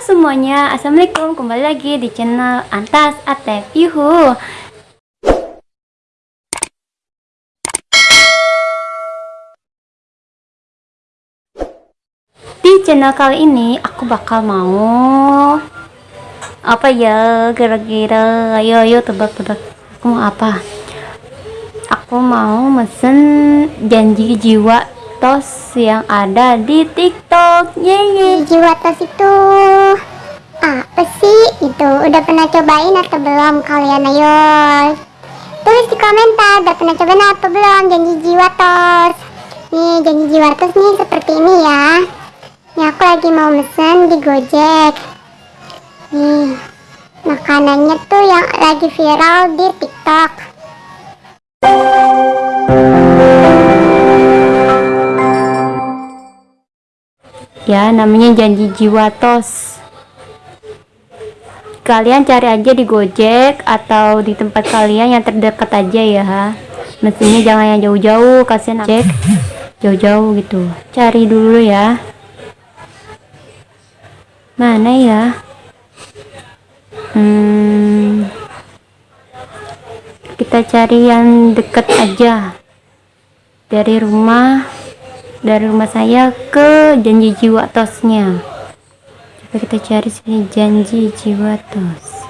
semuanya, Assalamualaikum. Kembali lagi di channel Antas Atep Yuhu. Di channel kali ini aku bakal mau Apa ya kira-kira Ayo ayo tebak-tebak Aku mau apa? Aku mau mesen janji jiwa tos yang ada di tiktok. Yeay jiwa tos itu apa sih itu? Udah pernah cobain atau belum kalian? Ayo. Tulis di komentar udah pernah cobain atau belum? Janji jiwa tos. Nih janji jiwa tos nih seperti ini ya. Nih aku lagi mau mesen di gojek. Nih makanannya tuh yang lagi viral di tiktok ya namanya janji jiwa tos. Kalian cari aja di gojek atau di tempat kalian yang terdekat aja ya mestinya jangan yang jauh-jauh kasihan cek jauh-jauh gitu. Cari dulu ya. Mana ya? Hmm, kita cari yang deket aja. Dari rumah dari rumah saya ke janji jiwa tosnya. Coba kita cari sini janji jiwa tos.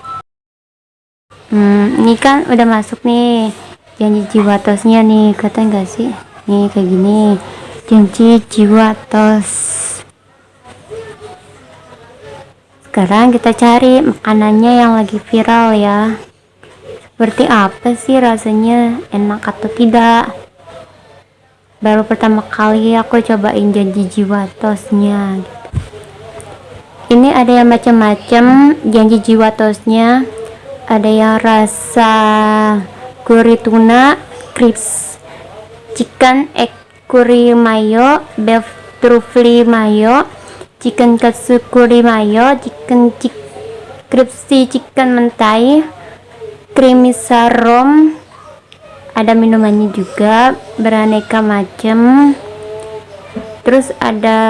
Hmm, ini kan udah masuk nih janji jiwa tosnya nih kata enggak sih? Nih kayak gini janji jiwa tos. Sekarang kita cari makanannya yang lagi viral ya. Seperti apa sih rasanya? Enak atau tidak baru pertama kali aku cobain janji jiwa tosnya. Ini ada yang macam-macam janji jiwa tosnya. Ada yang rasa curry tuna crisp chicken egg curry mayo beef truffle mayo chicken katsu curry mayo chicken chick crispy chicken mentai creamy sarom ada minumannya juga beraneka macam terus ada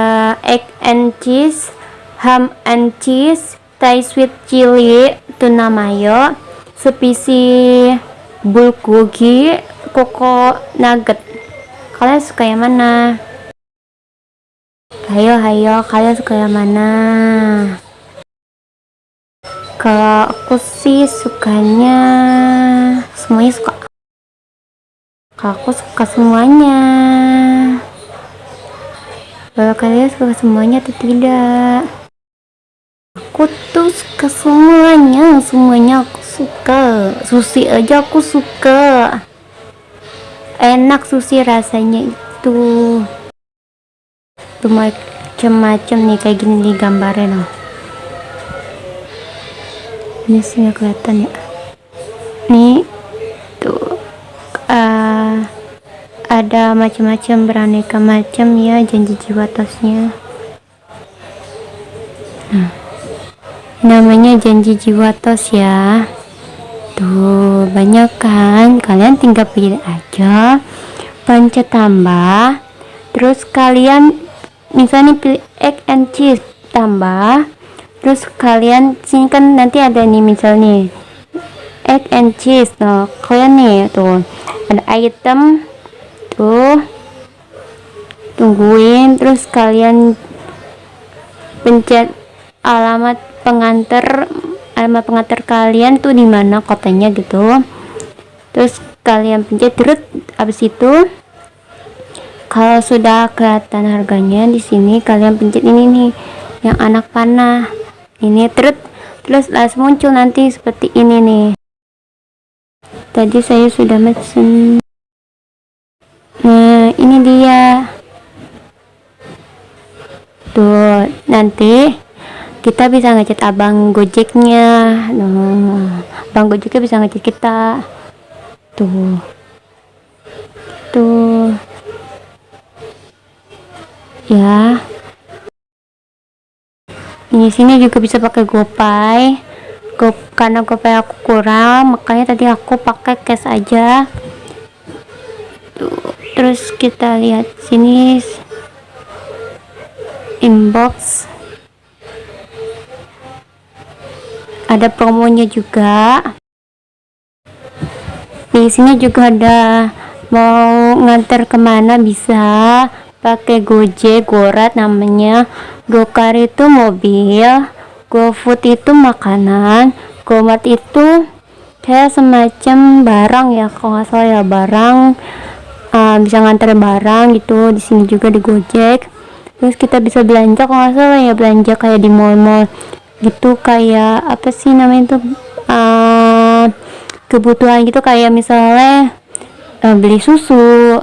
egg and cheese ham and cheese thai sweet chili tuna mayo specie bulgogi koko nugget kalian suka yang mana? Ayo ayo kalian suka yang mana? Kalau aku sih sukanya semuanya suka aku suka semuanya. Kalau kalian suka semuanya atau tidak? Aku tuh suka semuanya. Semuanya aku suka. Sushi aja aku suka. Enak sushi rasanya itu. Tuh macam-macam nih kayak gini nih gambarnya loh ini sih nggak kelihatan ya. Nih tuh uh, ada macam-macam beraneka macam ya janji jiwa tosnya nah, namanya janji jiwa tos ya. Tuh banyak kan? Kalian tinggal pilih aja. Pencet tambah. Terus kalian misalnya pilih egg and cheese tambah. Terus kalian sini kan nanti ada nih misalnya egg and cheese nah kalian nih tuh. Ada item tuh tungguin terus kalian pencet alamat pengantar alamat pengantar kalian tuh di mana kotanya gitu. Terus kalian pencet terus habis itu kalau sudah kelihatan harganya di sini kalian pencet ini nih yang anak panah. Ini terus terus langsung muncul nanti seperti ini nih. Tadi saya sudah mesen ini dia. Tuh nanti kita bisa ngechat abang gojeknya. Nah, abang gojeknya bisa ngechat kita. Tuh. Tuh. Ya. Ini sini juga bisa pakai gopay. Go, karena gopay aku kurang makanya tadi aku pakai cash aja Tuh, terus kita lihat sini inbox. Ada promonya juga. Di sini juga ada mau nganter ke mana bisa. Pakai gojek gorat namanya. Gokar itu mobil gofood itu makanan gomart itu kayak semacam barang ya kalau nggak salah ya barang uh, bisa nganter barang gitu di sini juga di gojek. Terus kita bisa belanja kalau nggak salah ya belanja kayak di mall-mall gitu kayak apa sih namanya itu uh, kebutuhan gitu kayak misalnya uh, beli susu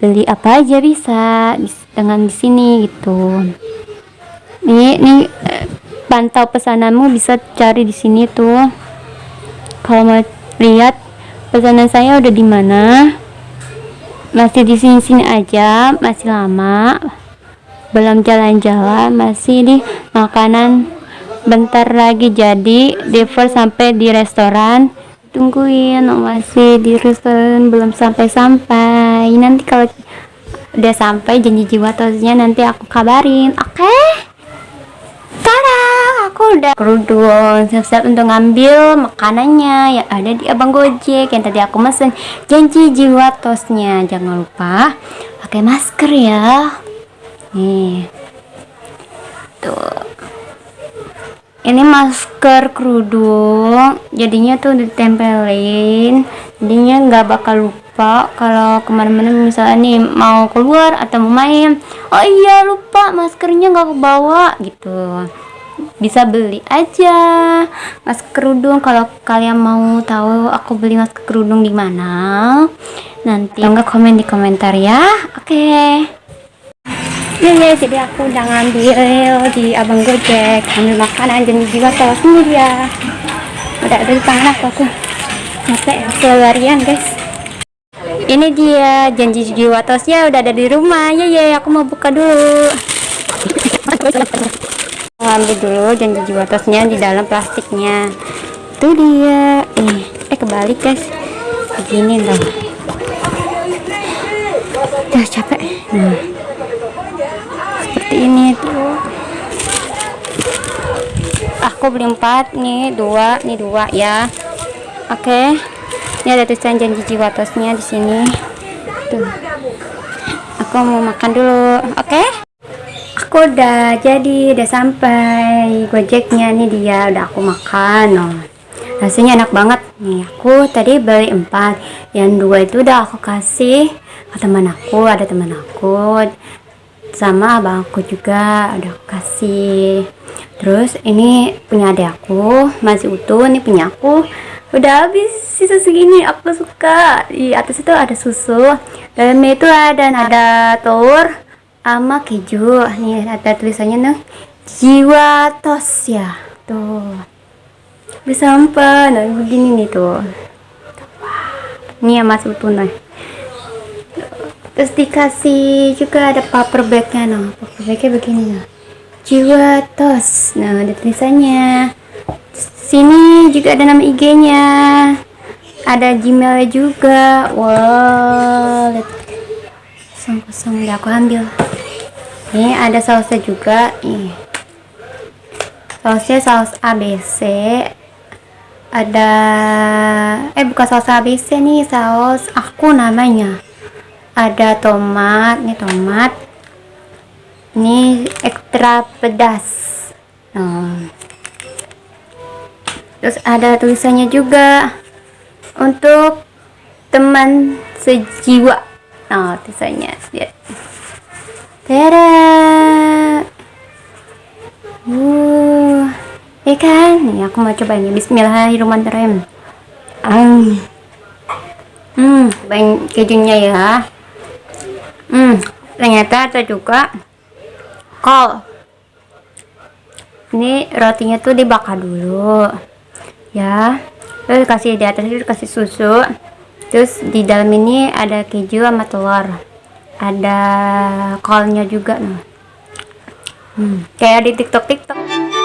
beli apa aja bisa dengan di sini gitu. Nih eh, pantau pesananmu bisa cari di sini tuh. Kalau mau lihat pesanan saya udah di mana masih di sini sini aja masih lama. Belum jalan-jalan masih di makanan bentar lagi jadi deliver sampai di restoran. Tungguin masih di restoran belum sampai-sampai. Nanti kalau udah sampai janji jiwa tosnya nanti aku kabarin oke? aku udah. Kerudung siap-siap untuk ngambil makanannya yang ada di abang gojek yang tadi aku mesen. Janji jiwa tosnya. Jangan lupa pakai masker ya. Nih. Tuh. Ini masker kerudung jadinya tuh ditempelin. Jadinya nggak bakal lupa kalau ke mana-mana misalnya nih mau keluar atau mau main. Oh iya lupa maskernya nggak kebawa gitu bisa beli aja. Masker kerudung kalau kalian mau tahu aku beli masker kerudung di mana nanti enggak komen di komentar ya. Oke. Ya ya jadi aku udah ngambil di abang gojek. Ambil makanan dan jiwa tahu sendiri ya. Udah ada di tangan aku. Aku capek selarian guys. Ini dia janji jiwa tosnya udah ada di rumah. Ya ya aku mau buka dulu ngambil dulu janji jiwa tosnya di dalam plastiknya. Itu dia. Eh eh kebalik guys. Begini dong udah capek. Nah. Seperti ini tuh. Aku beli empat nih dua nih dua ya. Oke. Ini ada tulisan janji jiwa tosnya di sini. Tuh. Aku mau makan dulu. Oke? aku udah jadi udah sampai gojeknya nih dia. Udah aku makan oh. rasanya enak banget. Nih aku tadi beli empat. Yang dua itu udah aku kasih ke teman aku. Ada teman aku. Sama abang aku juga udah aku kasih. Terus ini punya adik aku. Masih utuh ini punya aku. Udah habis sisa segini. Aku suka. Di atas itu ada susu dalamnya itu ada ada telur sama keju nih ada tulisannya nih jiwa tos ya tuh bisa empat nah begini nih tuh ini ya mas nih terus dikasih juga ada paper bagnya nah paper bagnya begini nah jiwa tos. Nah ada tulisannya. Sini juga ada nama IG nya ada Gmail juga. Wow lihat. Kosong kosong udah aku ambil ini ada sausnya juga nih sausnya saus ABC ada eh bukan saus ABC nih saus aku namanya. Ada tomat nih tomat. Ini ekstra pedas. Nah. terus ada tulisannya juga. Untuk teman sejiwa. Nah tulisannya lihat Tada uh ya kan? Nih aku mau coba ini. Bismillahirrahmanirrahim. Um. hmm banyak kejunya ya. Hmm ternyata ada juga kol. Ini rotinya tuh dibakar dulu. Ya. Terus kasih di atas itu kasih susu. Terus di dalam ini ada keju sama telur ada callnya juga nah. hmm, kayak di tiktok tiktok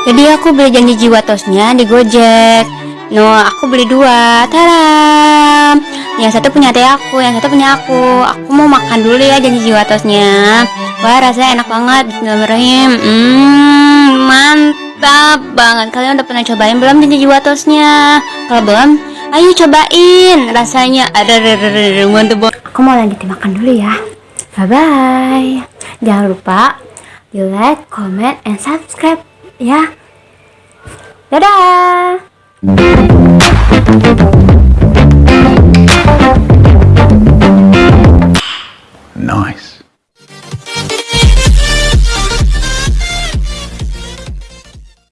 jadi aku beli janji jiwa tosnya di gojek no aku beli dua taram yang satu punya teh aku yang satu punya aku aku mau makan dulu ya janji jiwa tosnya wah rasanya enak banget Bismillahirrahmanirrahim hmm, mantap banget kalian udah pernah cobain belum janji jiwa tosnya kalau belum ayo cobain rasanya ada mantep aku mau lanjutin makan dulu ya Bye-bye. Jangan lupa di like, comment, and subscribe ya. Dadah! Nice.